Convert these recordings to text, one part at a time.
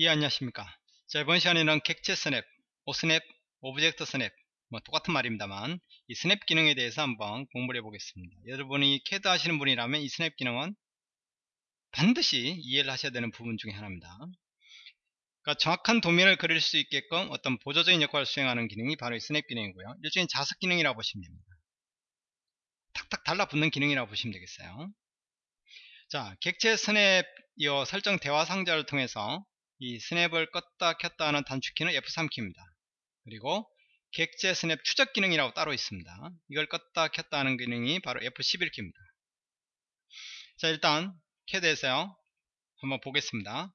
예 안녕하십니까. 자 이번 시간에는 객체 스냅, Osnap, object snap 뭐 똑같은 말입니다만 이 스냅 기능에 대해서 한번 공부를 해보겠습니다. 여러분이 캐드 하시는 분이라면 이 스냅 기능은 반드시 이해를 하셔야 되는 부분 중에 하나입니다. 그러니까 정확한 도면을 그릴 수 있게끔 어떤 보조적인 역할을 수행하는 기능이 바로 이 스냅 기능이고요. 일종의 자석 기능이라고 보시면 됩니다. 탁탁 달라붙는 기능이라고 보시면 되겠어요. 자 객체 스냅 이 설정 대화 상자를 통해서 이 스냅을 껐다 켰다 하는 단축키는 F3키입니다. 그리고 객체 스냅 추적 기능이라고 따로 있습니다. 이걸 껐다 켰다 하는 기능이 바로 F11키입니다. 자 일단 캐드에서요 한번 보겠습니다.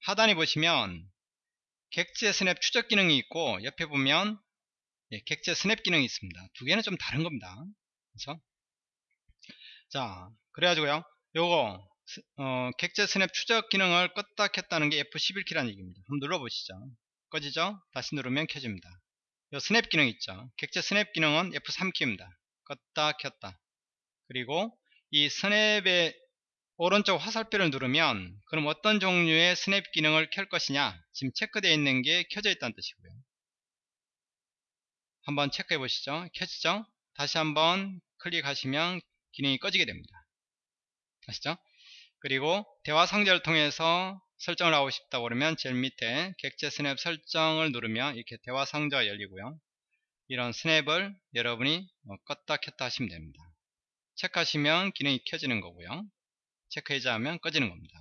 하단에 보시면 객체 스냅 추적 기능이 있고 옆에 보면 예, 객체 스냅 기능이 있습니다. 두 개는 좀 다른 겁니다. 그렇죠? 자 그래가지고요 요거 어, 객체 스냅 추적 기능을 껐다 켰다는 게 F11키라는 얘기입니다. 한번 눌러보시죠. 꺼지죠? 다시 누르면 켜집니다. 요 스냅 기능 있죠? 객체 스냅 기능은 F3키입니다. 껐다 켰다. 그리고 이 스냅의 오른쪽 화살표를 누르면 그럼 어떤 종류의 스냅 기능을 켤 것이냐 지금 체크되어 있는 게 켜져 있다는 뜻이고요. 한번 체크해 보시죠. 켜지죠? 다시 한번 클릭하시면 기능이 꺼지게 됩니다. 아시죠? 그리고 대화 상자를 통해서 설정을 하고 싶다 그러면 제일 밑에 객체 스냅 설정을 누르면 이렇게 대화 상자가 열리고요. 이런 스냅을 여러분이 뭐 껐다 켰다 하시면 됩니다. 체크하시면 기능이 켜지는 거고요. 체크해제 하면 꺼지는 겁니다.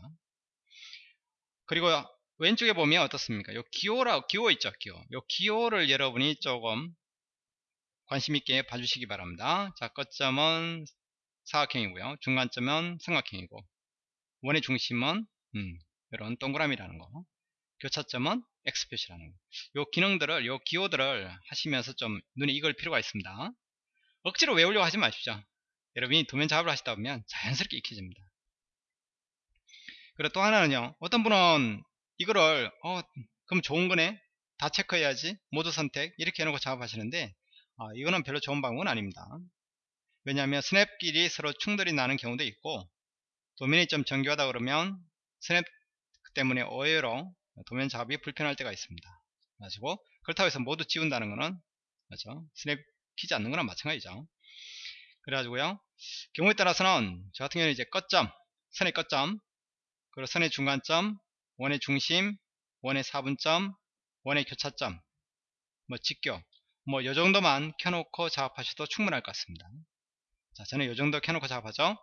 그리고 왼쪽에 보면 어떻습니까? 요 기호라, 기호 있죠, 기호. 요 기호를 여러분이 조금 관심 있게 봐주시기 바랍니다. 자, 끝점은 사각형이고요. 중간점은 삼각형이고, 원의 중심은 음, 이런 동그라미라는 거. 교차점은 X 표시라는 거. 요 기능들을 요 기호들을 하시면서 좀 눈에 익을 필요가 있습니다. 억지로 외우려고 하지 마십시오. 여러분이 도면 작업을 하시다 보면 자연스럽게 익혀집니다. 그리고 또 하나는요. 어떤 분은 이거를 어 그럼 좋은 거네? 다 체크해야지. 모두 선택. 이렇게 해놓고 작업하시는데 아, 이거는 별로 좋은 방법은 아닙니다. 왜냐하면 스냅끼리 서로 충돌이 나는 경우도 있고 도면이 좀 정교하다 그러면 스냅 때문에 오해로 도면 작업이 불편할 때가 있습니다. 가지고 그렇다고 해서 모두 지운다는 것은 그렇죠? 스냅 키지 않는 거랑 마찬가지죠. 그래가지고요. 경우에 따라서는 저 같은 경우는 이제 끝점, 선의 끝점, 그리고 선의 중간점, 원의 중심, 원의 사분점, 원의 교차점, 뭐 직교, 뭐 요 정도만 켜놓고 작업하셔도 충분할 것 같습니다. 자, 저는 요 정도 켜놓고 작업하죠.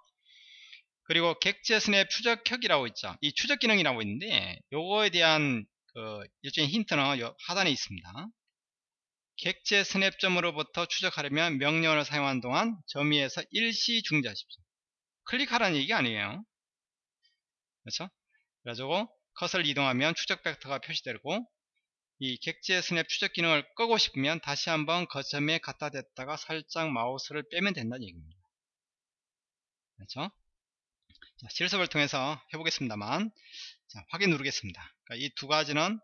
그리고 객체 스냅 추적혁이라고 있죠. 이 추적 기능이라고 있는데 요거에 대한 그 일종의 힌트는 요 하단에 있습니다. 객체 스냅점으로부터 추적하려면 명령어를 사용한 동안 점위에서 일시 중지하십시오. 클릭하라는 얘기 아니에요. 그렇죠? 그래가지고 컷을 이동하면 추적 벡터가 표시되고 이 객체 스냅 추적 기능을 끄고 싶으면 다시 한번 거점에 갖다 댔다가 살짝 마우스를 빼면 된다는 얘기입니다. 그렇죠? 자, 실습을 통해서 해보겠습니다만 자, 확인 누르겠습니다. 그러니까 이 두 가지는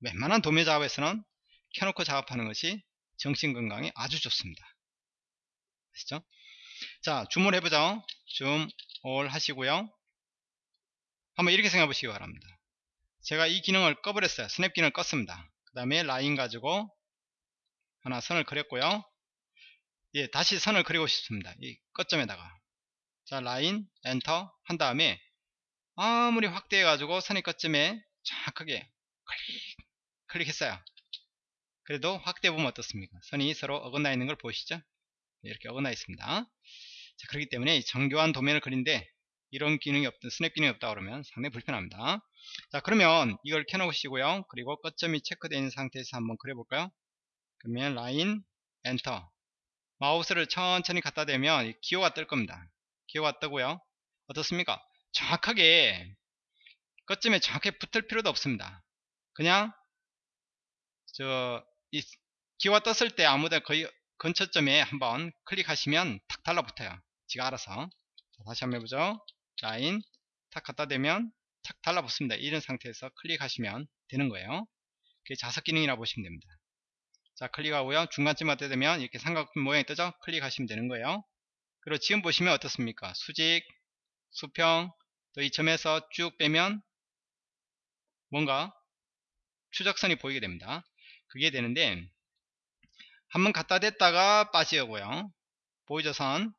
웬만한 도면 작업에서는 켜놓고 작업하는 것이 정신건강에 아주 좋습니다. 아시죠? 자, 줌을 해보죠. zoom, all 하시고요. 한번 이렇게 생각해 보시기 바랍니다. 제가 이 기능을 꺼버렸어요. 스냅 기능을 껐습니다. 그 다음에 라인 가지고 하나 선을 그렸고요. 예, 다시 선을 그리고 싶습니다. 이 끝점에다가. 자 라인 엔터 한 다음에 아무리 확대해 가지고 선의 끝쯤에 정확하게 클릭 클릭했어요. 그래도 확대해 보면 어떻습니까? 선이 서로 어긋나 있는 걸 보시죠? 이렇게 어긋나 있습니다. 자 그렇기 때문에 정교한 도면을 그리는데 이런 기능이 없던 스냅 기능이 없다 그러면 상당히 불편합니다. 자 그러면 이걸 켜놓으시고요. 그리고 끝점이 있는 상태에서 한번 그려볼까요? 그러면 라인 엔터. 마우스를 천천히 갖다 대면 기호가 뜰 겁니다 기호가 뜨고요? 어떻습니까? 정확하게 끝점에 정확하게 붙을 필요도 없습니다. 그냥 저 이 기호가 떴을 때 아무데 거의 근처점에 한번 클릭하시면 탁 달라붙어요. 지가 알아서. 자, 다시 한번 해보죠. 라인 탁 갖다 대면 탁 달라붙습니다. 이런 상태에서 클릭하시면 되는 거예요. 그게 자석 기능이라고 보시면 됩니다. 자 클릭하고요. 중간쯤 갖다 대면 이렇게 삼각형 모양이 뜨죠? 클릭하시면 되는 거예요 그리고 지금 보시면 어떻습니까? 수직, 수평, 또 이 점에서 쭉 빼면 뭔가 추적선이 보이게 됩니다. 그게 되는데 한번 갖다 댔다가 빠지고요. 보이죠 선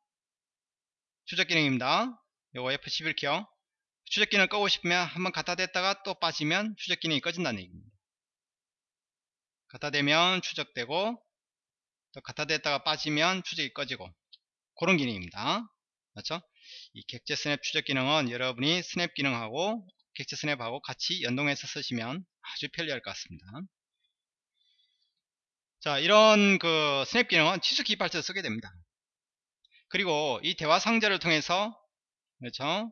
추적 기능입니다. 요거 F11키요. 추적 기능을 끄고 싶으면 한번 갖다 댔다가 또 빠지면 추적 기능이 꺼진다는 얘기입니다. 갖다 대면 추적되고 또 갖다 댔다가 빠지면 추적이 꺼지고 그런 기능입니다. 맞죠? 이 객체 스냅 추적 기능은 여러분이 스냅 기능하고 객체 스냅하고 같이 연동해서 쓰시면 아주 편리할 것 같습니다. 자, 이런 그 스냅 기능은 치수 기입할 때 쓰게 됩니다. 그리고 이 대화 상자를 통해서 그렇죠?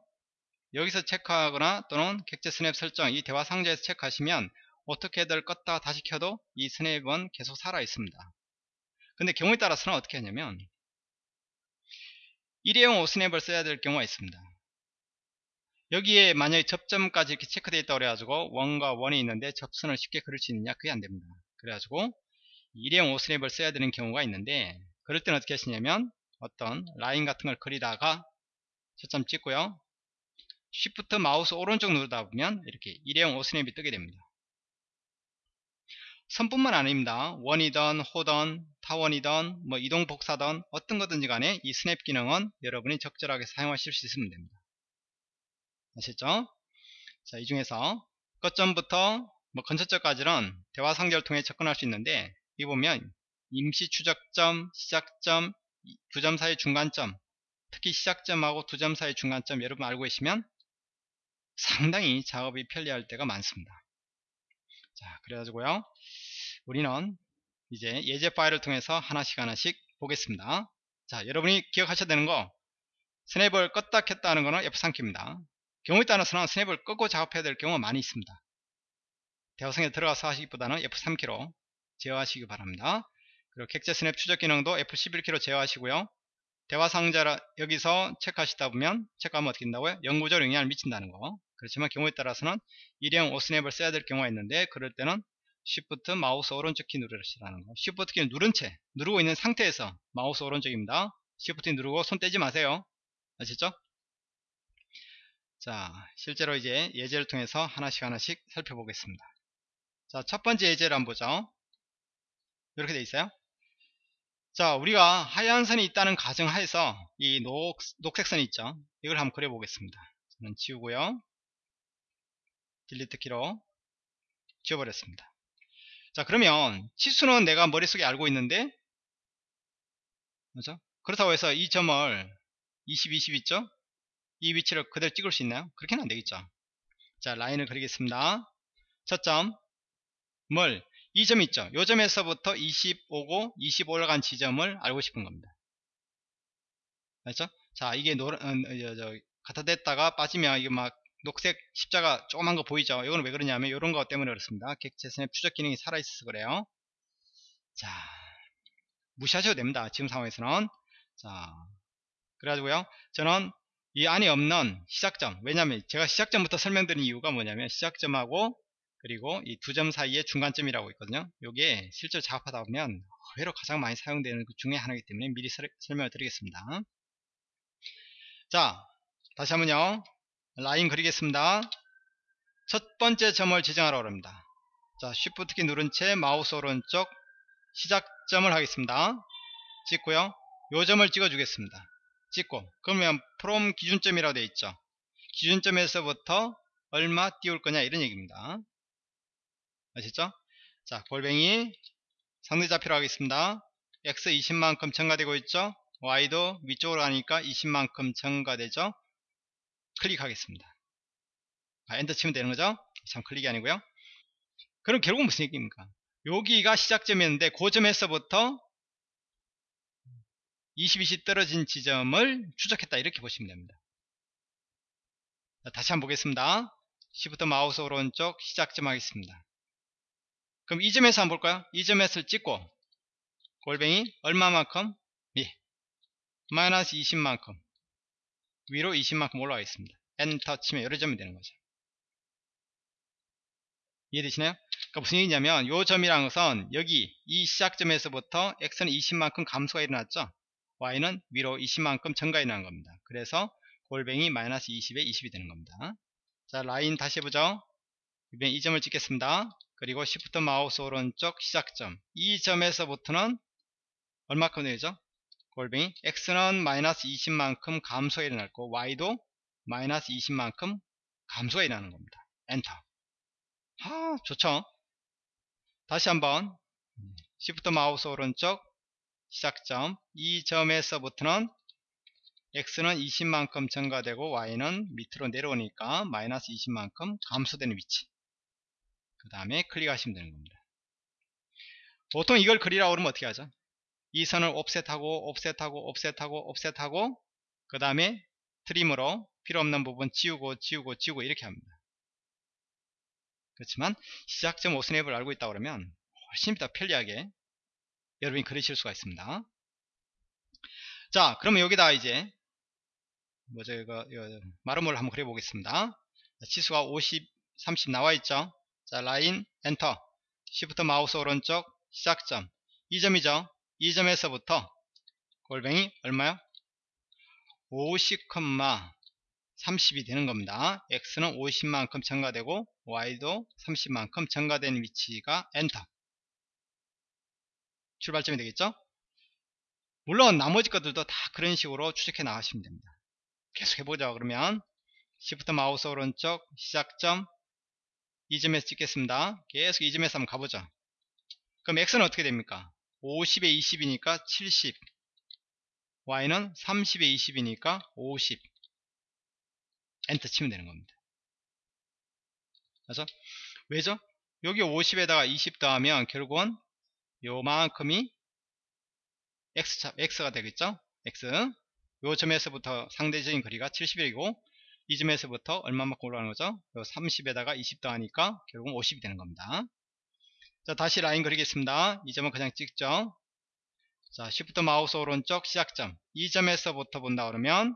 여기서 체크하거나 또는 객체 스냅 설정 이 대화 상자에서 체크하시면 어떻게들 껐다 다시 켜도 이 스냅은 계속 살아 있습니다. 근데 경우에 따라서는 어떻게 하냐면 일회용 오스냅을 써야 될 경우가 있습니다. 여기에 만약에 접점까지 이렇게 체크되어 있다고 그래가지고 원과 원이 있는데 접선을 쉽게 그릴 수 있느냐 그게 안됩니다. 그래가지고 일회용 오스냅을 써야 되는 경우가 있는데 그럴 때는 어떻게 하시냐면 어떤 라인 같은 걸 그리다가 초점 찍고요 Shift 마우스 오른쪽 누르다 보면 이렇게 일회용 오스냅이 뜨게 됩니다 선뿐만 아닙니다 원이든 호든 타원이든 뭐 이동 복사든 어떤 거든지 간에 이 스냅 기능은 여러분이 적절하게 사용하실 수 있으면 됩니다 아셨죠 자 이 중에서 끝점부터 뭐 근처점까지는 대화 상자를 통해 접근할 수 있는데 이 보면 임시 추적점 시작점 두 점 사이 중간점 특히 시작점하고 두 점 사이 중간점 여러분 알고 계시면 상당히 작업이 편리할 때가 많습니다. 자, 그래가지고요. 우리는 이제 예제 파일을 통해서 하나씩 하나씩 보겠습니다. 자, 여러분이 기억하셔야 되는 거 스냅을 껐다 켰다 하는 거는 F3키입니다. 경우에 따라서는 스냅을 끄고 작업해야 될 경우가 많이 있습니다. 대화성에 들어가서 하시기보다는 F3키로 제어하시기 바랍니다. 그리고 객체 스냅 추적 기능도 F11키로 제어하시고요. 대화 상자라 여기서 체크하시다 보면 체크하면 어떻게 된다고요? 영구적 영향을 미친다는 거. 그렇지만 경우에 따라서는 일회용 Osnap을 써야 될 경우가 있는데 그럴 때는 Shift 마우스 오른쪽 키 누르시라는 거. Shift 키를 누른 채 누르고 있는 상태에서 마우스 오른쪽입니다. Shift 누르고 손 떼지 마세요. 아시죠? 자, 실제로 이제 예제를 통해서 하나씩 하나씩 살펴보겠습니다. 자, 첫 번째 예제를 한번 보죠. 이렇게 돼 있어요. 자 우리가 하얀 선이 있다는 가정하에서 이 녹, 녹색 선이 있죠 이걸 한번 그려 보겠습니다 저는 지우고요 딜리트 키로 지워버렸습니다 자 그러면 치수는 내가 머릿속에 알고 있는데 그렇죠? 그렇다고 해서 이 점을 20, 20 있죠 이 위치를 그대로 찍을 수 있나요 그렇게는 안 되겠죠 자 라인을 그리겠습니다 첫 점 뭘 이 점 있죠. 요 점에서부터 25고 20 올라간 지점을 알고 싶은 겁니다. 맞죠? 자, 이게 노란, 어, 저, 저, 갖다 댔다가 빠지면 이게 막 녹색 십자가 조그만 거 보이죠? 이거는 왜 그러냐면 이런 거 때문에 그렇습니다. 객체선의 추적 기능이 살아있어서 그래요. 자, 무시하셔도 됩니다. 지금 상황에서는. 자, 그래가지고요. 저는 이 안에 없는 시작점. 왜냐면 제가 시작점부터 설명드린 이유가 뭐냐면 시작점하고 그리고 이 두 점 사이에 중간점이라고 있거든요. 이게 실제로 작업하다 보면 의외로 가장 많이 사용되는 그 중에 하나이기 때문에 미리 설, 설명을 드리겠습니다. 자, 다시 한번요. 라인 그리겠습니다. 첫 번째 점을 지정하라고 합니다. 자, Shift 키 누른 채 마우스 오른쪽 시작점을 하겠습니다. 찍고요. 요 점을 찍어 주겠습니다. 찍고 그러면 from 기준점이라고 되어 있죠. 기준점에서부터 얼마 띄울 거냐 이런 얘기입니다. 아시죠? 자, 골뱅이 상대 좌표로 하겠습니다. x 20만큼 증가되고 있죠? y도 위쪽으로 가니까 20만큼 증가되죠? 클릭하겠습니다. 아, 엔터 치면 되는 거죠? 참 클릭이 아니고요. 그럼 결국은 무슨 얘기입니까? 여기가 시작점이었는데 그 점에서부터 20, 20 떨어진 지점을 추적했다 이렇게 보시면 됩니다. 자, 다시 한번 보겠습니다. 시부터 마우스 오른쪽 시작점 하겠습니다. 그럼 이 점에서 한번 볼까요? 이 점에서 찍고 골뱅이 얼마만큼? 예. 마이너스 20만큼 위로 20만큼 올라가겠습니다. 엔터 치면 요 점이 되는 거죠. 이해되시나요? 그러니까 무슨 얘기냐면 요 점이란 것은 여기 이 시작점에서부터 x는 20만큼 감소가 일어났죠. y는 위로 20만큼 증가 일어난 겁니다. 그래서 골뱅이 마이너스 20에 20이 되는 겁니다. 자 라인 다시 해보죠. 이번엔 이 점을 찍겠습니다. 그리고 Shift 마우스 오른쪽 시작점 이 점에서부터는 얼마큼 되죠? 골뱅이 x는 마이너스 20만큼 감소가 일어났고 y도 마이너스 20만큼 감소가 일어나는 겁니다. 엔터. 아 좋죠? 다시 한번 Shift 마우스 오른쪽 시작점 이 점에서부터는 x는 20만큼 증가되고 y는 밑으로 내려오니까 마이너스 20만큼 감소되는 위치 그 다음에 클릭하시면 되는 겁니다. 보통 이걸 그리라고 그러면 어떻게 하죠? 이 선을 옵셋하고 옵셋하고 옵셋하고 옵셋하고 그 다음에 트림으로 필요없는 부분 지우고 지우고 지우고 이렇게 합니다. 그렇지만 시작점 오스냅을 알고 있다 그러면 훨씬 더 편리하게 여러분이 그리실 수가 있습니다. 자 그러면 여기다 이제 뭐죠 이거, 이거 마름모를 한번 그려 보겠습니다. 치수가 50 30 나와 있죠. 자 라인 Enter Shift 마우스 오른쪽 시작점 이 점이죠 이 점에서부터 골뱅이 얼마요 50, 30이 되는 겁니다 x는 50만큼 증가되고 y도 30만큼 증가된 위치가 엔터 출발점이 되겠죠 물론 나머지 것들도 다 그런 식으로 추적해 나가시면 됩니다 계속 해보자 그러면 Shift 마우스 오른쪽 시작점 이 점에서 찍겠습니다. 계속 이 점에서 한번 가보죠. 그럼 x는 어떻게 됩니까? 50에 20이니까 70 y는 30에 20이니까 50 엔터 치면 되는 겁니다. 그래서 왜죠? 여기 50에다가 20 더하면 결국은 요만큼이 x, x가 되겠죠? x 요 점에서부터 상대적인 거리가 70이고 이 점에서부터 얼마만큼 올라가는 거죠? 30에다가 20 더하니까 결국은 50이 되는 겁니다. 자 다시 라인 그리겠습니다. 이 점은 그냥 찍죠. 자 Shift 마우스 오른쪽 시작점 이 점에서부터 본다 그러면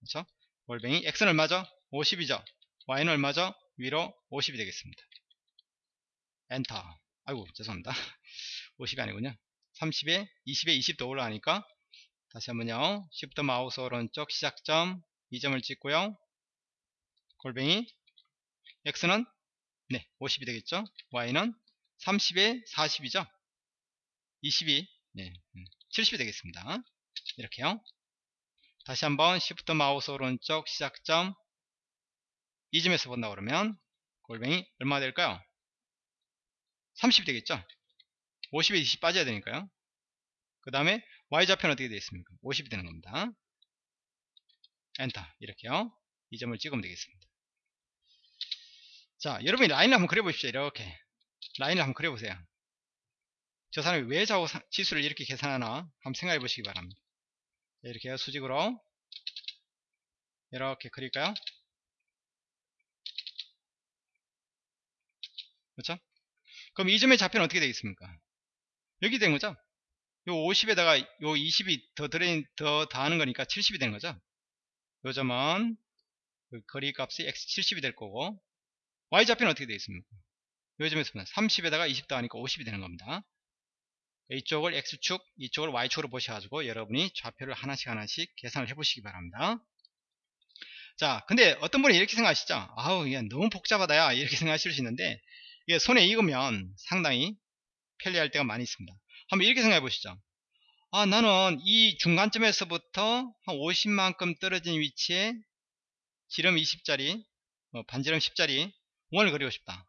그렇죠? 골뱅이 X는 얼마죠? 50이죠. Y는 얼마죠? 위로 50이 되겠습니다. 엔터 아이고 죄송합니다. 50이 아니군요. 30에 20에 20더 올라가니까 다시 한번요. Shift 마우스 오른쪽 시작점 이 점을 찍고요. 골뱅이 x는 네 50이 되겠죠. y는 30에 40이죠. 22 네, 70이 음, 되겠습니다. 이렇게요. 다시 한번 Shift 마우스 오른쪽 시작점 이 점에서 본다 그러면 골뱅이 얼마 될까요? 30이 되겠죠. 50에 20 빠져야 되니까요. 그 다음에 y좌표는 어떻게 되겠습니까? 50이 되는 겁니다. 엔터 이렇게요 이 점을 찍으면 되겠습니다 자 여러분이 라인을 한번 그려보십시오 이렇게 라인을 한번 그려보세요. 저 사람이 왜 좌우 지수를 이렇게 계산하나 한번 생각해 보시기 바랍니다. 이렇게 수직으로 이렇게 그릴까요? 그렇죠? 그럼 이 점의 좌표는 어떻게 되겠습니까? 여기 된 거죠? 요 50에다가 요 20이 더 들어 더 더하는 거니까 70이 되는 거죠? 요 점은 그 거리 값이 x70이 될 거고 y좌표는 어떻게 되어 있습니까? 요 점에서 30에다가 20 더하니까 50이 되는 겁니다. 이쪽을 x축, 이쪽을 y축으로 보셔가지고 여러분이 좌표를 하나씩 하나씩 계산을 해보시기 바랍니다. 자, 근데 어떤 분이 이렇게 생각하시죠? 아우, 이게 너무 복잡하다 야. 이렇게 생각하실 수 있는데, 이게 손에 익으면 상당히 편리할 때가 많이 있습니다. 한번 이렇게 생각해 보시죠. 아 나는 이 중간점에서부터 한 50만큼 떨어진 위치에 지름 20짜리 어, 반지름 10짜리 원을 그리고 싶다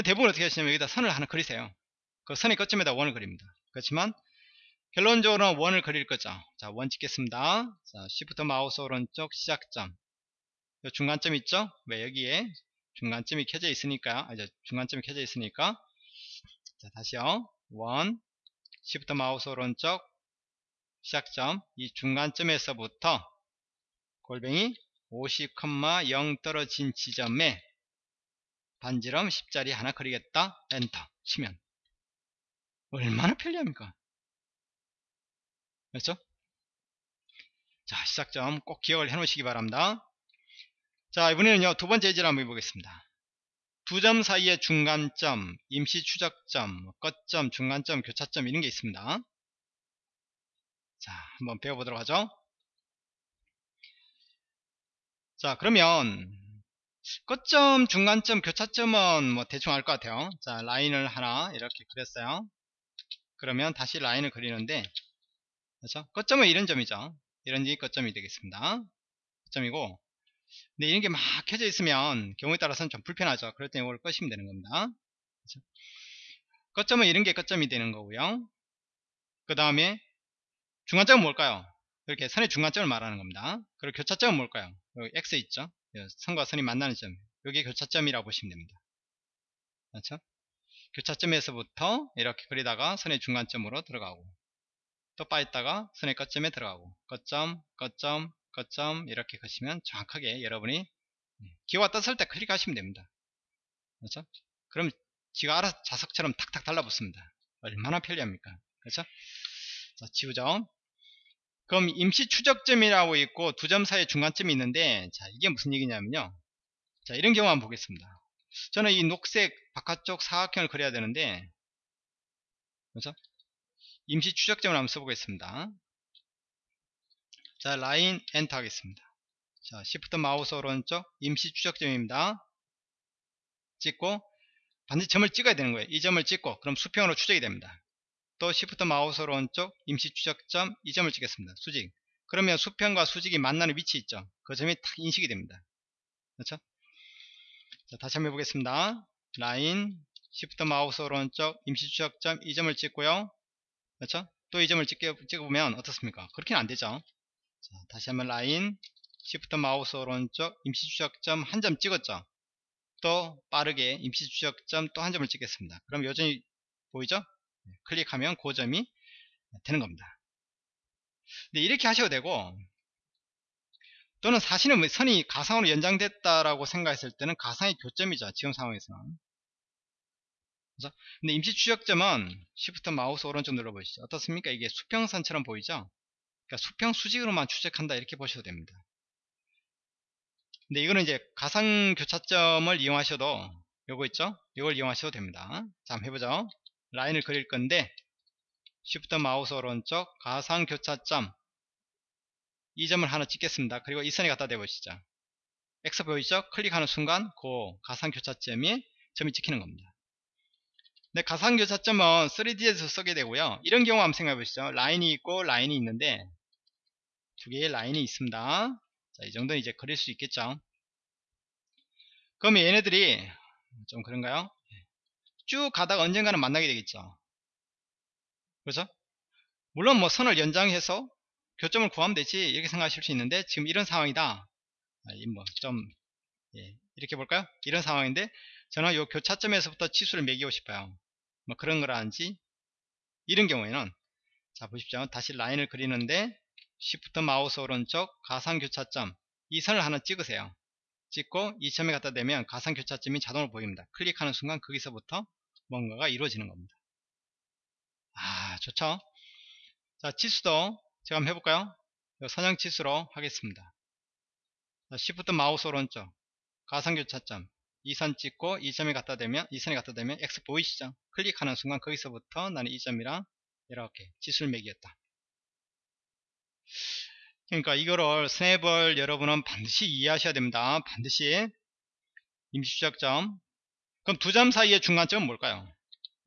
대부분 어떻게 하시냐면 여기다 선을 하나 그리세요. 그 선의 끝점에다 원을 그립니다. 그렇지만 결론적으로는 원을 그릴 거죠. 자 원 찍겠습니다. 자 Shift 마우스 오른쪽 시작점. 중간점 있죠? 왜 여기에 중간점이 켜져 있으니까 아, 중간점이 켜져 있으니까. 자 다시요. 원 Shift 마우스 오른쪽 시작점. 이 중간점에서부터 골뱅이 50,0 떨어진 지점에 반지름 10자리 하나 그리겠다. 엔터. 치면. 얼마나 편리합니까? 그렇죠? 자 시작점 꼭 기억을 해 놓으시기 바랍니다. 자 이번에는요 두 번째 예제를 한번 해보겠습니다. 두 점 사이의 중간점, 임시 추적점, 끝점, 중간점, 교차점 이런 게 있습니다. 자, 한번 배워보도록 하죠. 자, 그러면 끝점, 중간점, 교차점은 뭐 대충 알 것 같아요. 자, 라인을 하나 이렇게 그렸어요. 그러면 다시 라인을 그리는데, 그렇죠? 끝점은 이런 점이죠. 이런 게 끝점이 되겠습니다. 끝점이고, 근데 이런 게 막 켜져 있으면 경우에 따라서는 좀 불편하죠. 그럴 때 이걸 끄시면 되는 겁니다. 그렇죠? 끝점은 이런 게 끝점이 되는 거고요. 그 다음에 중간점은 뭘까요? 이렇게 선의 중간점을 말하는 겁니다. 그리고 교차점은 뭘까요? 여기 X 있죠? 선과 선이 만나는 점. 여기 교차점이라고 보시면 됩니다. 그렇죠? 교차점에서부터 이렇게 그리다가 선의 중간점으로 들어가고 또 빠있다가 선의 끝점에 들어가고 끝점, 끝점, 끝점 이렇게 그시면 정확하게 여러분이 기호가 떴을 때 클릭하시면 됩니다. 그렇죠? 그럼 지가 알아서 자석처럼 탁탁 달라붙습니다. 얼마나 편리합니까? 그렇죠? 자, 지우죠. 그럼 임시 추적점이라고 있고 두 점 사이에 중간점이 있는데 자 이게 무슨 얘기냐면요. 자 이런 경우 한번 보겠습니다. 저는 이 녹색 바깥쪽 사각형을 그려야 되는데 그래서 임시 추적점을 한번 써보겠습니다. 자 라인 엔터 하겠습니다. 자 Shift 마우스 오른쪽 임시 추적점입니다. 찍고 반드시 점을 찍어야 되는 거예요. 이 점을 찍고 그럼 수평으로 추적이 됩니다 또 Shift 마우스 오른쪽 임시 추적점 이 점을 찍겠습니다. 수직. 그러면 수평과 수직이 만나는 위치 있죠. 그 점이 딱 인식이 됩니다. 그렇죠? 자, 다시 한번 해보겠습니다. 라인 Shift 마우스 오른쪽 임시 추적점 이 점을 찍고요. 그렇죠? 또 이 점을 찍어보면 어떻습니까? 그렇게는 안 되죠. 자, 다시 한번 라인 Shift 마우스 오른쪽 임시 추적점 한 점 찍었죠. 또 빠르게 임시 추적점 또 한 점을 찍겠습니다. 그럼 여전히 보이죠? 클릭하면 그 점이 되는 겁니다. 근데 이렇게 하셔도 되고 또는 사실은 뭐 선이 가상으로 연장됐다라고 생각했을 때는 가상의 교점이죠. 지금 상황에서는. 그래서 근데 임시 추적점은 Shift 마우스 오른쪽 눌러보시죠. 어떻습니까? 이게 수평선처럼 보이죠? 그러니까 수평 수직으로만 추적한다 이렇게 보셔도 됩니다. 근데 이거는 이제 가상 교차점을 이용하셔도 요거 있죠? 이걸 이용하셔도 됩니다. 자, 한번 해보죠. 라인을 그릴 건데 Shift 마우스 오른쪽 가상 교차점 이 점을 하나 찍겠습니다. 그리고 이 선에 갖다 대보시죠. X 보이죠? 클릭하는 순간 그 가상 교차점이 점이 찍히는 겁니다. 네, 가상 교차점은 3D에서 쓰게 되고요. 이런 경우 한번 생각해 보시죠. 라인이 있고 라인이 있는데 두 개의 라인이 있습니다. 자, 이 정도는 이제 그릴 수 있겠죠. 그럼 얘네들이 좀 그런가요? 쭉 가다가 언젠가는 만나게 되겠죠. 그렇죠? 물론 뭐 선을 연장해서 교점을 구하면 되지 이렇게 생각하실 수 있는데 지금 이런 상황이다. 아, 뭐좀 예, 이렇게 볼까요? 이런 상황인데 저는 요 교차점에서부터 치수를 매기고 싶어요. 뭐 그런 거라든지 이런 경우에는 자 보십시오. 다시 라인을 그리는데 Shift 마우스 오른쪽 가상 교차점 이 선을 하나 찍으세요. 찍고 이 점에 갖다 대면 가상 교차점이 자동으로 보입니다. 클릭하는 순간 거기서부터 뭔가가 이루어지는 겁니다. 아 좋죠? 자 치수도 제가 한번 해볼까요 선형 치수로 하겠습니다. 자, Shift 마우스 오른쪽. 가상교차점. 이 선 찍고 이 점에 갖다 대면 이 선에 갖다 대면 X 보이시죠? 클릭하는 순간 거기서부터 나는 이 점이랑 이렇게 치수를 매기겠다 그러니까 이거를 스냅을 여러분은 반드시 이해하셔야 됩니다 반드시 임시추적점 그럼 두 점 사이의 중간점은 뭘까요?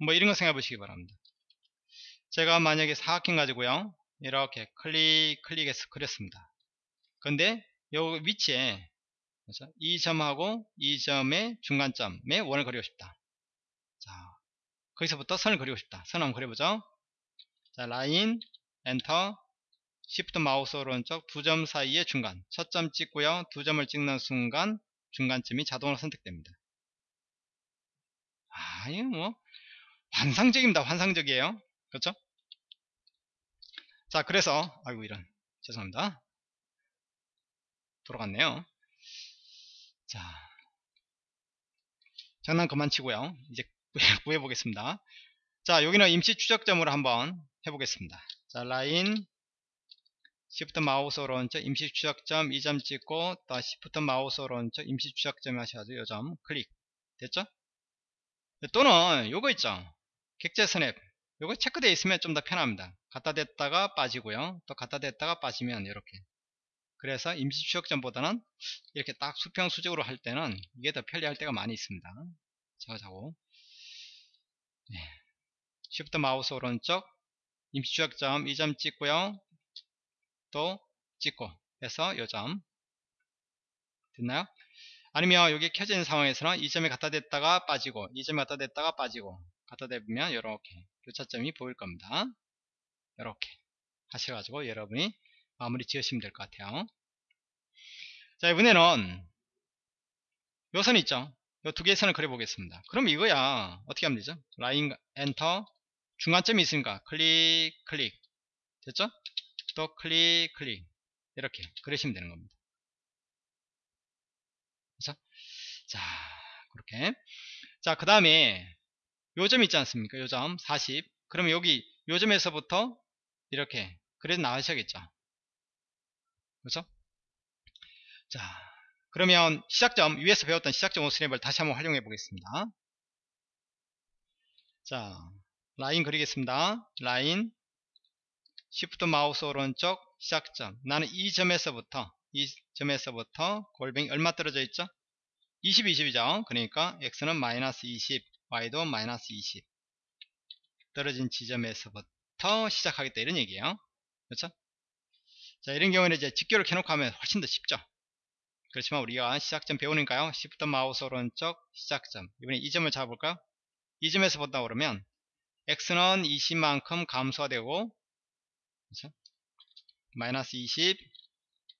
뭐 이런 거 생각해 보시기 바랍니다. 제가 만약에 사각형 가지고요. 이렇게 클릭, 클릭해서 그렸습니다. 근데 요 위치에 그렇죠? 이 점하고 이 점의 중간점에 원을 그리고 싶다. 자, 거기서부터 선을 그리고 싶다. 선 한번 그려보죠. 자, 라인, Enter, Shift 마우스 오른쪽 두 점 사이의 중간. 첫 점 찍고요. 두 점을 찍는 순간 중간점이 자동으로 선택됩니다. 아, 이거 뭐, 환상적입니다. 환상적이에요. 그렇죠? 자, 그래서, 아이고, 이런. 죄송합니다. 돌아갔네요. 자, 장난 그만 치고요. 이제 구해보겠습니다. 자, 여기는 임시 추적점으로 한번 해보겠습니다. 자, 라인, Shift 마우스 오른쪽 임시 추적점 이 점 찍고 또 Shift 마우스 오른쪽 임시 추적점 하셔가지고 요 점 클릭 됐죠? 또는 요거 있죠 객체 snap 요거 체크되어 있으면 좀 더 편합니다 갖다 댔다가 빠지고요 또 갖다 댔다가 빠지면 이렇게 그래서 임시 추적점보다는 이렇게 딱 수평 수직으로 할 때는 이게 더 편리할 때가 많이 있습니다. 자, 자고. 네. 쉬프트 마우스 오른쪽 임시 추적점 이 점 찍고요. 또 찍고 해서 요점 됐나요? 아니면 여기 있는 상황에서는 이 점에 갖다 댔다가 빠지고 이 점에 갖다 댔다가 빠지고 갖다 대면 이렇게 교차점이 보일 겁니다. 이렇게 하셔가지고 여러분이 마무리 지으시면 될 것 같아요. 자 이번에는 요선 있죠? 요 두 개의 선을 그려보겠습니다. 그럼 이거야 어떻게 하면 되죠? 라인 엔터 중간점이 있으니까 클릭 클릭 됐죠? 또 클릭 클릭 이렇게 그리시면 되는 겁니다. 그렇죠? 자 그렇게 자 그 다음에 요 점 있지 않습니까? 요 점 40 그러면 여기 요 점에서부터 이렇게 그려 나가셔야겠죠. 그렇죠? 자, 그러면 시작점 위에서 배웠던 시작점 Osnap을 다시 한번 활용해 보겠습니다. 자, 라인 그리겠습니다. 라인 Shift 마우스 오른쪽 시작점 나는 이 점에서부터 이 점에서부터 골뱅이 얼마 떨어져 있죠? 20, 20이죠. 그러니까 x는 마이너스 20, y도 마이너스 20 떨어진 지점에서부터 시작하겠다 이런 얘기예요. 그렇죠? 자 이런 경우에는 이제 직교를 켜놓고 하면 훨씬 더 쉽죠. 그렇지만 우리가 시작점 배우니까요. 시프트 마우스 오른쪽 시작점 이번에 이 점을 잡아볼까요? 이 점에서 본다 그러면 x는 20만큼 감소가 되고 그렇죠? 마이너스 20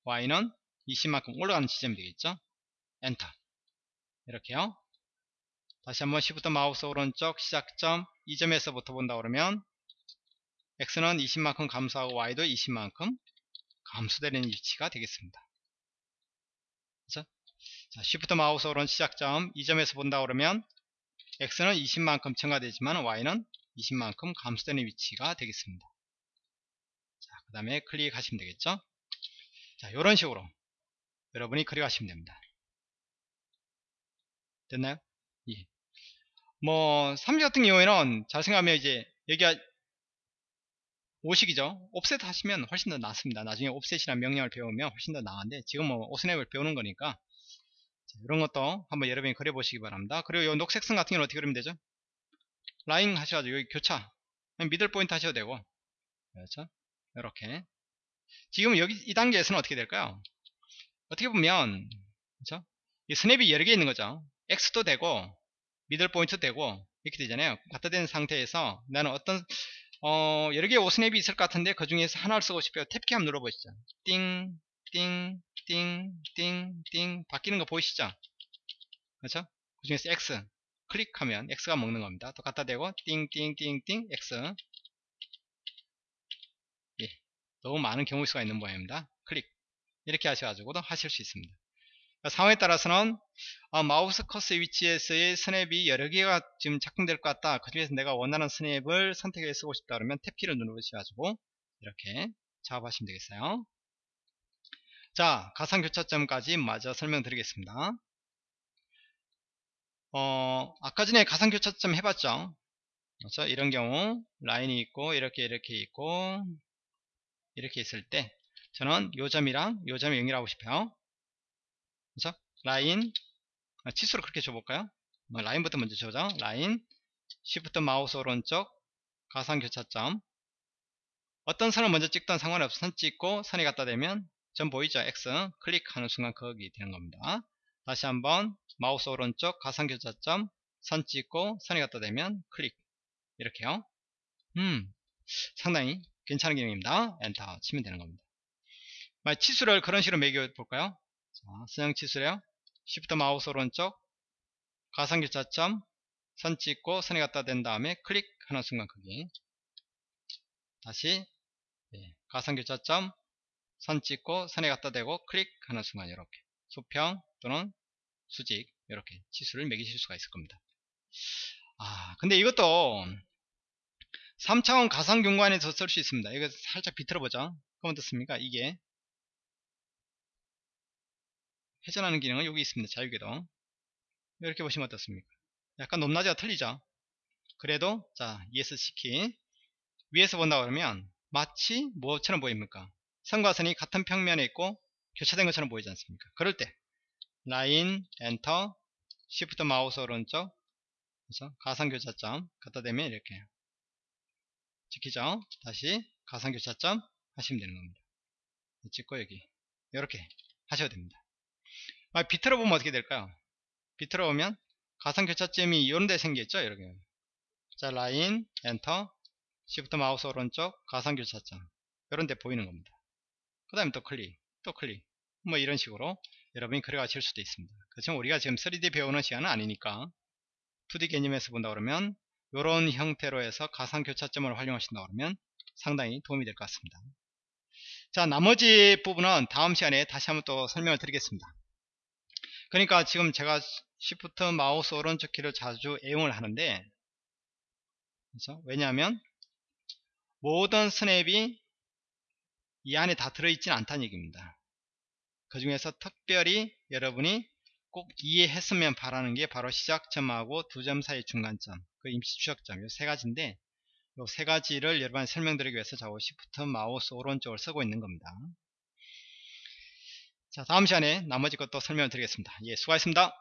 y는 20만큼 올라가는 지점이 되겠죠. 엔터 이렇게요. 다시 한번 Shift 마우스 오른쪽 시작점 이 점에서부터 본다 그러면 x는 20만큼 감소하고 y도 20만큼 감소되는 위치가 되겠습니다. 자, Shift 마우스 오른 시작점 이 점에서 본다 그러면 x는 20만큼 증가되지만 y는 20만큼 감소되는 위치가 되겠습니다. 다음에 클릭하시면 되겠죠? 자, 이런 식으로 여러분이 클릭하시면 됩니다. 됐나요? 예. 뭐, 3지 같은 경우에는 잘 생각하면 이제 여기가 5식이죠. 옵셋 하시면 훨씬 더 낫습니다. 나중에 옵셋이라는 명령을 배우면 훨씬 더 나은데 지금 뭐 오스냅을 배우는 거니까 자, 이런 것도 한번 여러분이 그려보시기 바랍니다. 그리고 이 녹색선 같은 경우는 어떻게 그리면 되죠? 라인 하셔가지고 여기 교차 middle point 하셔도 되고 그렇죠? 이렇게 지금 여기 이 단계에서는 어떻게 될까요? 어떻게 보면 그렇죠? 이 snap이 여러 개 있는 거죠. X도 되고 middle point 되고 이렇게 되잖아요. 갖다 댄 상태에서 나는 어떤 어, 여러 개의 Osnap이 있을 것 같은데 그 중에서 하나를 쓰고 싶어요. Tab키 한번 눌러보시죠. 띵, 띵, 띵, 띵, 띵 바뀌는 거 보이시죠? 그렇죠? 그 중에서 X 클릭하면 X가 먹는 겁니다. 또 갖다 대고 띵, 띵, 띵, 띵, X 예, 너무 많은 경우 수가 있는 모양입니다. 클릭 이렇게 하셔가지고도 하실 수 있습니다. 상황에 따라서는 아, 마우스 커서 위치에서의 스냅이 여러 개가 지금 작동될 것 같다. 그 중에서 내가 원하는 스냅을 선택해 쓰고 싶다 그러면 탭키를 누르셔가지고 이렇게 작업하시면 되겠어요. 자, 가상교차점까지 마저 설명드리겠습니다. 어, 아까 전에 가상교차점 해봤죠? 그렇죠? 이런 경우 라인이 있고 이렇게 이렇게 있고 이렇게 있을 때 저는 요 점이랑 요 점이 연결하고 싶어요. 그죠? 라인 아, 치수를 그렇게 줘볼까요? 뭐 라인부터 먼저 줘죠. 라인 시프트 마우스 오른쪽 가상 교차점 어떤 선을 먼저 찍던 상관없어 선 찍고 선이 갖다 대면 점 보이죠? X 클릭하는 순간 거기 되는 겁니다. 다시 한번 마우스 오른쪽 가상 교차점 선 찍고 선이 갖다 대면 클릭 이렇게요. 음 상당히 괜찮은 기능입니다. 엔터 치면 되는 겁니다. 치수를 그런 식으로 매겨 볼까요? 자, 선형 치수래요. 시프트 마우스 오른쪽 가상교차점 선 찍고 선에 갖다 댄 다음에 클릭하는 순간 크기 다시 예, 가상교차점 선 찍고 선에 갖다 대고 클릭하는 순간 이렇게 수평 또는 수직 이렇게 치수를 매기실 수가 있을 겁니다. 아 근데 이것도 3차원 가상경관에서 쓸 수 있습니다. 이거 살짝 비틀어 보죠. 그럼 어떻습니까? 이게 회전하는 기능은 여기 있습니다. 자유궤도. 이렇게 보시면 어떻습니까? 약간 높낮이가 틀리죠? 그래도 자 ESC키 위에서 본다 그러면 마치 뭐처럼 보입니까? 선과 선이 같은 평면에 있고 교차된 것처럼 보이지 않습니까 그럴 때 라인 엔터 시프트 마우스 오른쪽 그래서 가상교차점 갖다 대면 이렇게 찍히죠? 다시 가상교차점 하시면 되는 겁니다. 찍고 여기. 이렇게 하셔도 됩니다. 아, 비틀어 보면 어떻게 될까요? 비틀어 보면 가상교차점이 이런 데 생겼죠? 이렇게. 자 라인 엔터 시프트 마우스 오른쪽 가상교차점. 이런 데 보이는 겁니다. 그 다음에 또 클릭 또 클릭. 뭐 이런 식으로 여러분이 그려가실 수도 있습니다. 그렇지만 우리가 지금 3D 배우는 시간은 아니니까 2D 개념에서 본다 그러면 이런 형태로 해서 가상 교차점을 활용하신다 그러면 상당히 도움이 될 것 같습니다 자 나머지 부분은 다음 시간에 다시 한번 또 설명을 드리겠습니다 그러니까 지금 제가 Shift 마우스 오른쪽 키를 자주 애용을 하는데 그렇죠? 왜냐하면 모든 스냅이 이 안에 다 들어있지는 않다는 얘기입니다 그 중에서 특별히 여러분이 꼭 이해했으면 바라는 게 바로 시작점하고 두 점 사이 중간점 그 임시 추적점 이 세 가지인데 이 세 가지를 여러분한테 설명드리기 위해서 좌우 시프트 마우스 오른쪽을 쓰고 있는 겁니다. 자 다음 시간에 나머지 것도 설명을 드리겠습니다. 예 수고하셨습니다